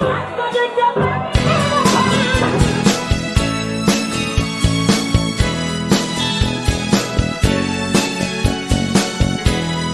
Bye.